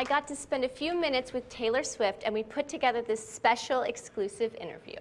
I got to spend a few minutes with Taylor Swift and we put together this special exclusive interview.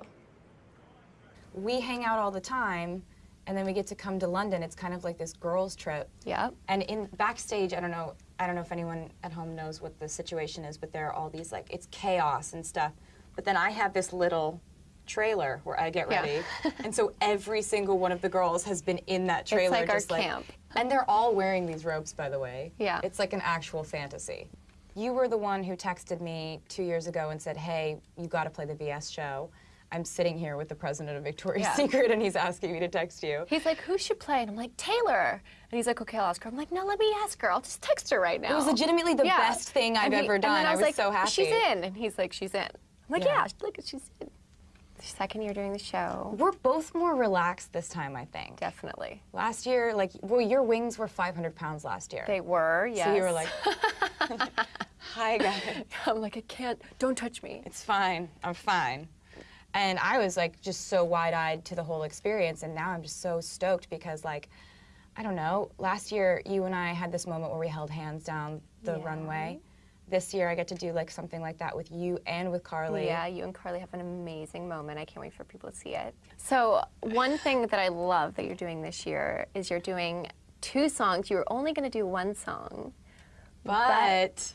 We hang out all the time and then we get to come to London. It's kind of like this girls trip. Yep. And in backstage, I don't know, I don't know if anyone at home knows what the situation is, but there are all these like it's chaos and stuff. But then I have this little trailer where I get Yeah. ready. and so every single one of the girls has been in that trailer It's like our like camp. and they're all wearing these robes by the way. Yeah. It's like an actual fantasy. You were the one who texted me 2 years ago and said, "Hey, you got to play the VS show." I'm sitting here with the president of Victoria's Yeah. Secret and he's asking me to text you. He's like, who should play? And I'm like, Taylor. And he's like, okay, I'll ask her. I'm like, no, let me ask her. I'll just text her right now. It was legitimately the Yeah. best thing I've he- ever done. then I was like, so happy. She's in. And he's like, she's in. I'm like, Yeah. yeah, look, she's in. Second year doing the show. We're both more relaxed this time, I think. Definitely. Last year, like, well, your wings were 500 pounds last year. They were, yes. So you were like, hi, guys. I'm like, I can't, don't touch me. It's fine. I'm fine. And I was like just so wide eyed to the whole experience. And now I'm just so stoked because, like, I don't know, last year you and I had this moment where we held hands down the Yeah. runway. This year I get to do like something like that with you and with Karlie. Yeah, you and Karlie have an amazing moment. I can't wait for people to see it. So, one thing that I love that you're doing this year is you're doing two songs. You were only going to do one song. But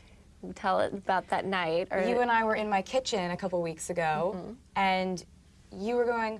Tell it about that night. Or you and I were in my kitchen a couple weeks ago, Mm-hmm. and you were going,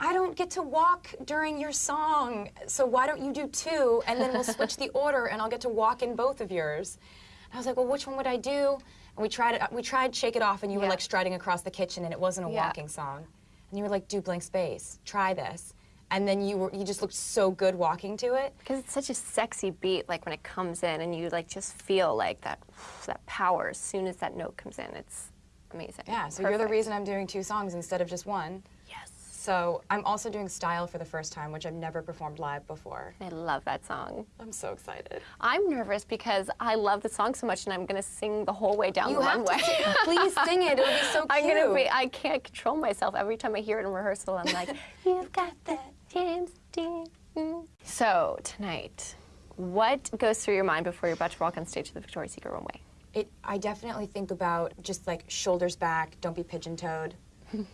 I don't get to walk during your song, so why don't you do two, and then we'll switch the order, and I'll get to walk in both of yours. And I was like, well, which one would I do? And we tried it. We tried Shake It Off, and you were like striding across the kitchen, and it wasn't a Yeah. walking song. And you were like, do Blank Space, try this. And then you were, you just looked so good walking to it. because it's such a sexy beat, like when it comes in, and you like just feel like that that power as soon as that note comes in. It's amazing. Yeah, so you're the reason I'm doing two songs instead of just one. Yes. So I'm also doing Style for the first time, which I've never performed live before. I love that song. I'm so excited. I'm nervous because I love the song so much, and I'm gonna sing the whole way down You the have runway. to please sing it. It'll be so cute. I'm gonna be. I can't control myself every time I hear it in rehearsal. I'm like, you've got that James Dean. mm." So tonight, what goes through your mind before you're about to walk on stage to the Victoria's Secret runway? It, I definitely think about just like shoulders back, don't be pigeon-toed.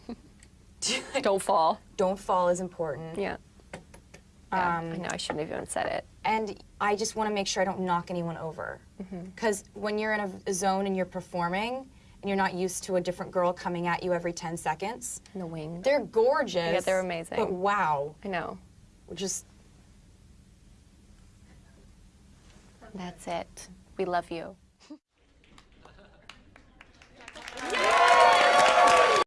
Don't fall. Don't fall is important. Yeah. Yeah, Um, I know I shouldn't have even said it. And I just want to make sure I don't knock anyone over. Mm-hmm. Because when you're in a, a zone and you're performing, and you're not used to a different girl coming at you every 10 seconds, In the wings. they're gorgeous. Yeah, they're amazing. But wow, I know. just That's it. We love you.